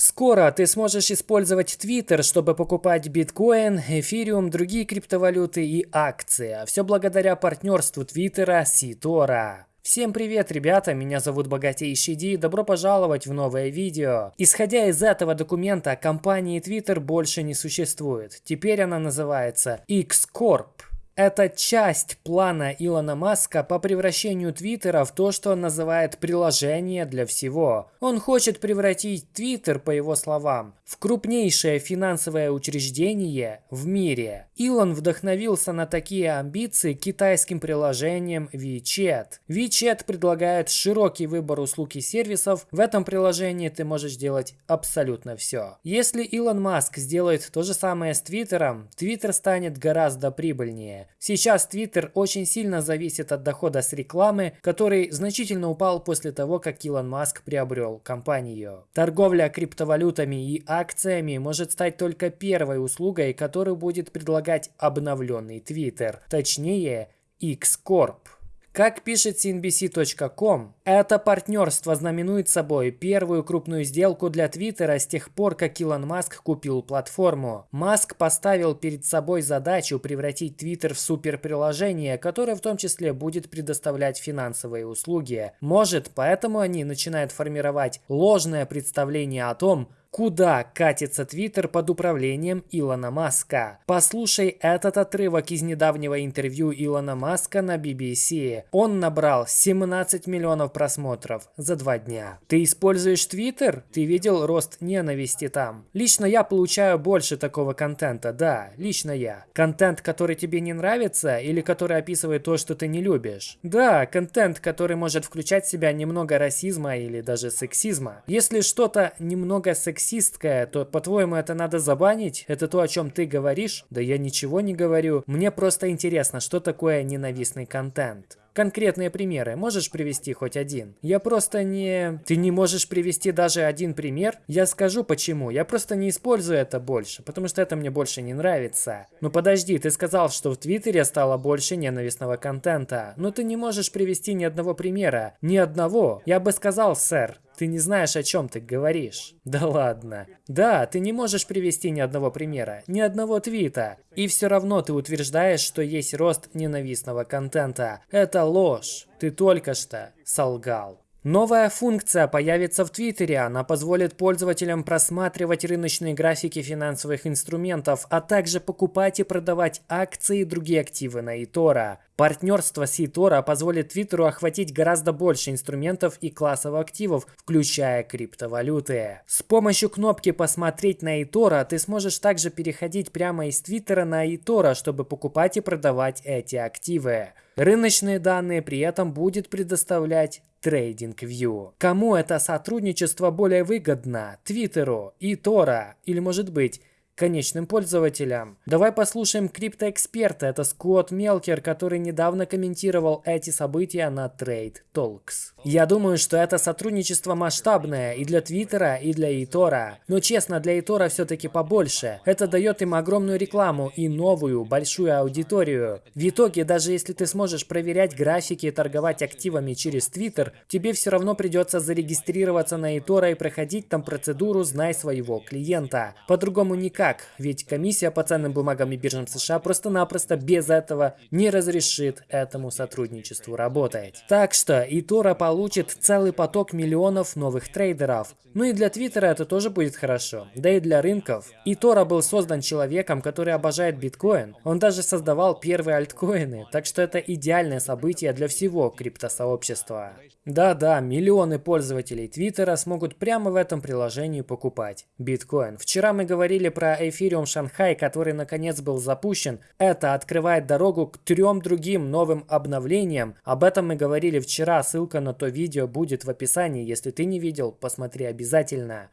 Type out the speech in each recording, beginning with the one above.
Скоро ты сможешь использовать Twitter, чтобы покупать биткоин, эфириум, другие криптовалюты и акции. А все благодаря партнерству Твиттера с eToro. Всем привет, ребята, меня зовут Богатейший Ди, добро пожаловать в новое видео. Исходя из этого документа, компании Twitter больше не существует. Теперь она называется X-Corp. Это часть плана Илона Маска по превращению Твиттера в то, что он называет приложение для всего. Он хочет превратить Твиттер, по его словам, в крупнейшее финансовое учреждение в мире. Илон вдохновился на такие амбиции китайским приложением WeChat. WeChat предлагает широкий выбор услуг и сервисов. В этом приложении ты можешь делать абсолютно все. Если Илон Маск сделает то же самое с Твиттером, Твиттер станет гораздо прибыльнее. Сейчас Твиттер очень сильно зависит от дохода с рекламы, который значительно упал после того, как Илон Маск приобрел компанию. Торговля криптовалютами и акциями может стать только первой услугой, которую будет предлагать обновленный Twitter, точнее X-Corp. Как пишет CNBC.com, это партнерство знаменует собой первую крупную сделку для Твиттера с тех пор, как Илон Маск купил платформу. Маск поставил перед собой задачу превратить Твиттер в суперприложение, которое в том числе будет предоставлять финансовые услуги. Может, поэтому они начинают формировать ложное представление о том, Куда катится Твиттер под управлением Илона Маска? Послушай этот отрывок из недавнего интервью Илона Маска на BBC. Он набрал 17 миллионов просмотров за два дня. Ты используешь Твиттер? Ты видел рост ненависти там? Лично я получаю больше такого контента, да, лично я. Контент, который тебе не нравится или который описывает то, что ты не любишь? Да, контент, который может включать в себя немного расизма или даже сексизма. Если что-то немного сексизма, сексистская, то, по-твоему, это надо забанить? Это то, о чем ты говоришь? Да я ничего не говорю. Мне просто интересно, что такое ненавистный контент. Конкретные примеры можешь привести хоть один? Я просто не... Ты не можешь привести даже один пример? Я скажу почему. Я просто не использую это больше, потому что это мне больше не нравится. Ну подожди, ты сказал, что в Твиттере стало больше ненавистного контента. Но ты не можешь привести ни одного примера. Ни одного. Я бы сказал, сэр, ты не знаешь, о чем ты говоришь. Да ладно. Да, ты не можешь привести ни одного примера, ни одного твита. И все равно ты утверждаешь, что есть рост ненавистного контента. Это ложь. Ты только что солгал. Новая функция появится в Твиттере. Она позволит пользователям просматривать рыночные графики финансовых инструментов, а также покупать и продавать акции и другие активы на eToro. Партнерство с eToro позволит Твиттеру охватить гораздо больше инструментов и классов активов, включая криптовалюты. С помощью кнопки «Посмотреть на eToro» ты сможешь также переходить прямо из Твиттера на eToro, чтобы покупать и продавать эти активы. Рыночные данные при этом будет предоставлять TradingView. Кому это сотрудничество более выгодно? Твиттеру, eToro или может быть конечным пользователям. Давай послушаем криптоэксперта, это Скотт Мелкер, который недавно комментировал эти события на Trade Talks. Я думаю, что это сотрудничество масштабное и для Твиттера, и для Итора. Но честно, для Итора все-таки побольше. Это дает им огромную рекламу и новую, большую аудиторию. В итоге, даже если ты сможешь проверять графики и торговать активами через Твиттер, тебе все равно придется зарегистрироваться на Итора и проходить там процедуру «Знай своего клиента». По-другому никак ведь комиссия по ценным бумагам и биржам США просто-напросто без этого не разрешит этому сотрудничеству работать. Так что eToro получит целый поток миллионов новых трейдеров. Ну и для Твиттера это тоже будет хорошо, да и для рынков. eToro был создан человеком, который обожает биткоин. Он даже создавал первые альткоины, так что это идеальное событие для всего криптосообщества. Да-да, миллионы пользователей Твиттера смогут прямо в этом приложении покупать биткоин. Вчера мы говорили про Ethereum Шанхай, который наконец был запущен, это открывает дорогу к трем другим новым обновлениям. Об этом мы говорили вчера, ссылка на то видео будет в описании. Если ты не видел, посмотри обязательно.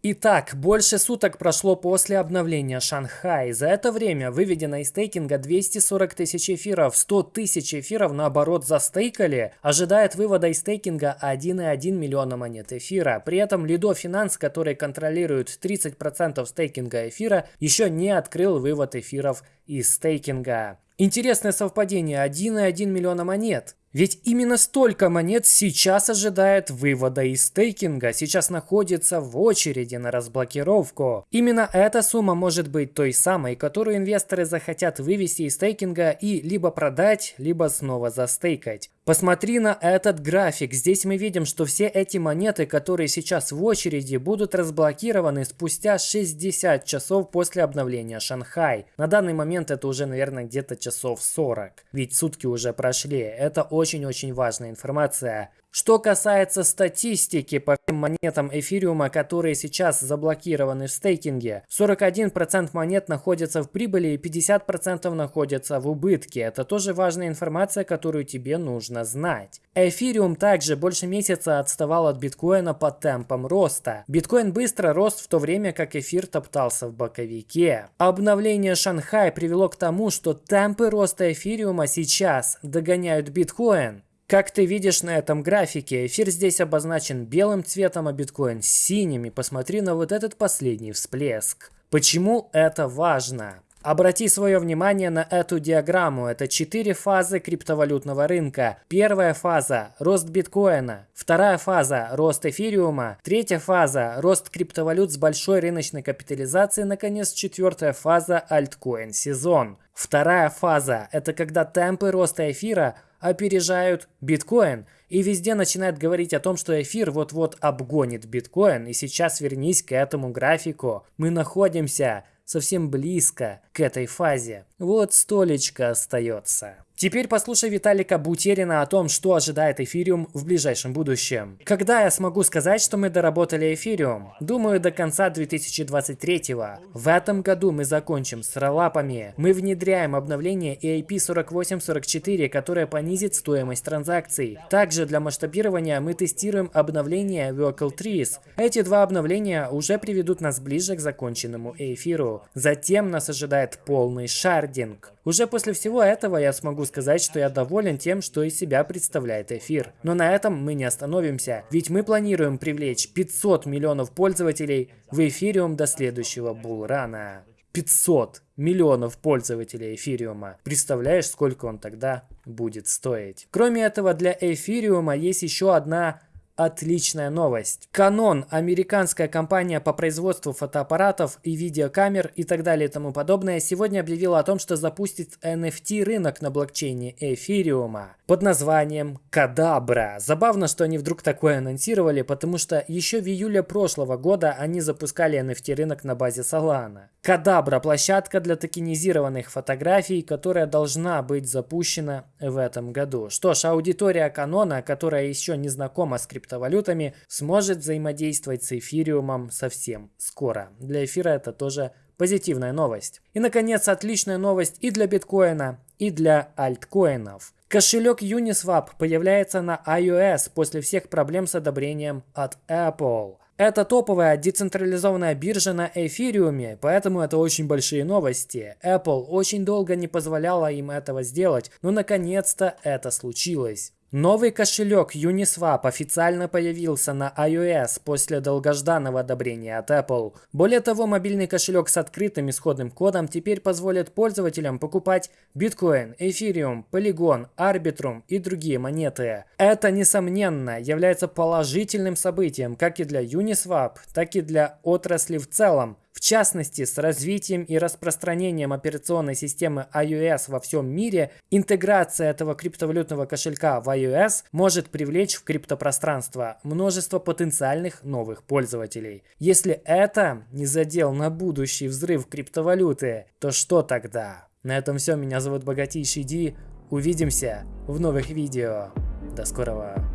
Итак, больше суток прошло после обновления Шанхай. За это время выведено из стейкинга 240 тысяч эфиров, 100 тысяч эфиров наоборот застейкали. Ожидает вывода из стейкинга 1,1 миллиона монет эфира. При этом Lido Finance, который контролирует 30% стейкинга эфира, еще не открыл вывод эфиров из стейкинга. Интересное совпадение, 1,1 миллиона монет. Ведь именно столько монет сейчас ожидает вывода из стейкинга, сейчас находится в очереди на разблокировку. Именно эта сумма может быть той самой, которую инвесторы захотят вывести из стейкинга и либо продать, либо снова застейкать. Посмотри на этот график. Здесь мы видим, что все эти монеты, которые сейчас в очереди, будут разблокированы спустя 60 часов после обновления Шанхай. На данный момент это уже, наверное, где-то часов 40. Ведь сутки уже прошли. Это очень-очень важная информация. Что касается статистики по всем монетам эфириума, которые сейчас заблокированы в стейкинге, 41% монет находятся в прибыли и 50% находятся в убытке. Это тоже важная информация, которую тебе нужно знать. Эфириум также больше месяца отставал от биткоина по темпам роста. Биткоин быстро рос в то время, как эфир топтался в боковике. Обновление Шанхай привело к тому, что темпы роста эфириума сейчас догоняют биткоин. Как ты видишь на этом графике, эфир здесь обозначен белым цветом, а биткоин синими. Посмотри на вот этот последний всплеск. Почему это важно? Обрати свое внимание на эту диаграмму. Это четыре фазы криптовалютного рынка. Первая фаза – рост биткоина. Вторая фаза – рост эфириума. Третья фаза – рост криптовалют с большой рыночной капитализацией. Наконец, четвертая фаза – альткоин сезон. Вторая фаза – это когда темпы роста эфира опережают биткоин. И везде начинает говорить о том, что эфир вот-вот обгонит биткоин. И сейчас вернись к этому графику. Мы находимся совсем близко к этой фазе. Вот столечко остается. Теперь послушай Виталика Бутерина о том, что ожидает эфириум в ближайшем будущем. Когда я смогу сказать, что мы доработали эфириум? Думаю, до конца 2023 -го. В этом году мы закончим с роллапами. Мы внедряем обновление EIP4844, которое понизит стоимость транзакций. Также для масштабирования мы тестируем обновление Vocal Trees. Эти два обновления уже приведут нас ближе к законченному эфиру. Затем нас ожидает полный шардинг. Уже после всего этого я смогу сказать, что я доволен тем, что из себя представляет эфир. Но на этом мы не остановимся, ведь мы планируем привлечь 500 миллионов пользователей в эфириум до следующего булрана. 500 миллионов пользователей эфириума. Представляешь, сколько он тогда будет стоить? Кроме этого, для эфириума есть еще одна отличная новость. Canon, американская компания по производству фотоаппаратов и видеокамер и так далее и тому подобное, сегодня объявила о том, что запустит NFT рынок на блокчейне эфириума под названием Кадабра. Забавно, что они вдруг такое анонсировали, потому что еще в июле прошлого года они запускали NFT рынок на базе Solana. Кадабра – площадка для токенизированных фотографий, которая должна быть запущена в этом году. Что ж, аудитория Канона, которая еще не знакома с криптовалютами, криптовалютами, сможет взаимодействовать с эфириумом совсем скоро. Для эфира это тоже позитивная новость. И, наконец, отличная новость и для биткоина, и для альткоинов. Кошелек Uniswap появляется на iOS после всех проблем с одобрением от Apple. Это топовая децентрализованная биржа на эфириуме, поэтому это очень большие новости. Apple очень долго не позволяла им этого сделать, но наконец-то это случилось. Новый кошелек Uniswap официально появился на iOS после долгожданного одобрения от Apple. Более того, мобильный кошелек с открытым исходным кодом теперь позволит пользователям покупать биткоин, эфириум, полигон, арбитрум и другие монеты. Это, несомненно, является положительным событием как и для Uniswap, так и для отрасли в целом. В частности, с развитием и распространением операционной системы iOS во всем мире, интеграция этого криптовалютного кошелька в iOS может привлечь в криптопространство множество потенциальных новых пользователей. Если это не задел на будущий взрыв криптовалюты, то что тогда? На этом все. Меня зовут Богатейший Ди. Увидимся в новых видео. До скорого.